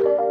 you.